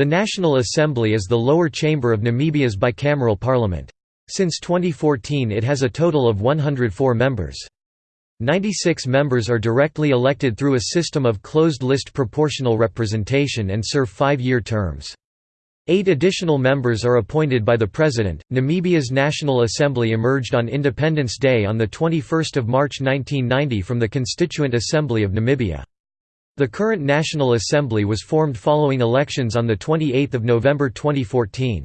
The National Assembly is the lower chamber of Namibia's bicameral parliament. Since 2014 it has a total of 104 members. 96 members are directly elected through a system of closed-list proportional representation and serve five-year terms. Eight additional members are appointed by the President. Namibia's National Assembly emerged on Independence Day on 21 March 1990 from the Constituent Assembly of Namibia. The current National Assembly was formed following elections on 28 November 2014.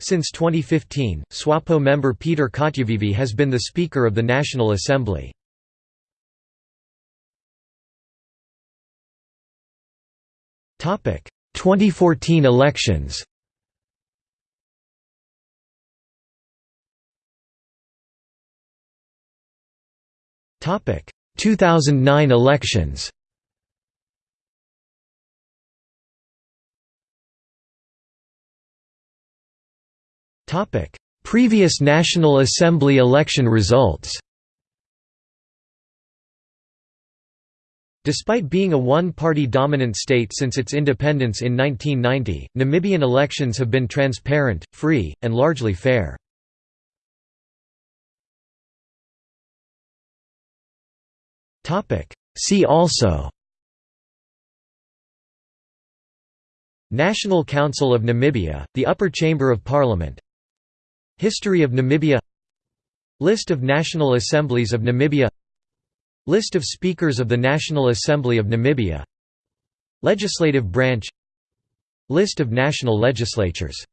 Since 2015, SWAPO member Peter Katjavivi has been the Speaker of the National Assembly. Topic: 2014 elections. Topic: 2009 elections. Previous National Assembly election results. Despite being a one-party dominant state since its independence in 1990, Namibian elections have been transparent, free, and largely fair. See also National Council of Namibia, the upper chamber of parliament History of Namibia List of National Assemblies of Namibia List of Speakers of the National Assembly of Namibia Legislative branch List of national legislatures